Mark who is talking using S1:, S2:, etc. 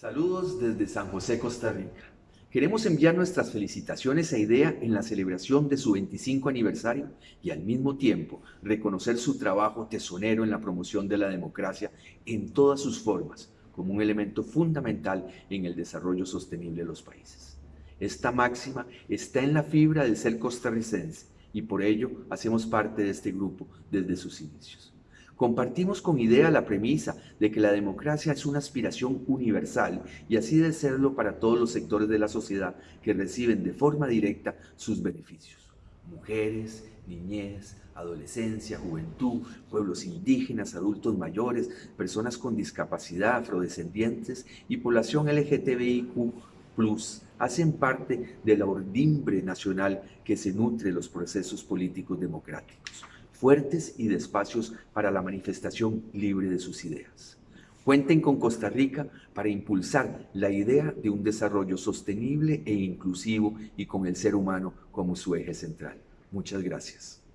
S1: Saludos desde San José, Costa Rica. Queremos enviar nuestras felicitaciones a IDEA en la celebración de su 25 aniversario y al mismo tiempo reconocer su trabajo tesonero en la promoción de la democracia en todas sus formas como un elemento fundamental en el desarrollo sostenible de los países. Esta máxima está en la fibra del ser costarricense y por ello hacemos parte de este grupo desde sus inicios. Compartimos con idea la premisa de que la democracia es una aspiración universal y así de serlo para todos los sectores de la sociedad que reciben de forma directa sus beneficios. Mujeres, niñez, adolescencia, juventud, pueblos indígenas, adultos mayores, personas con discapacidad, afrodescendientes y población LGTBIQ+, hacen parte de la ordimbre nacional que se nutre los procesos políticos democráticos fuertes y de espacios para la manifestación libre de sus ideas. Cuenten con Costa Rica para impulsar la idea de un desarrollo sostenible e inclusivo y con el ser humano como su eje central. Muchas gracias.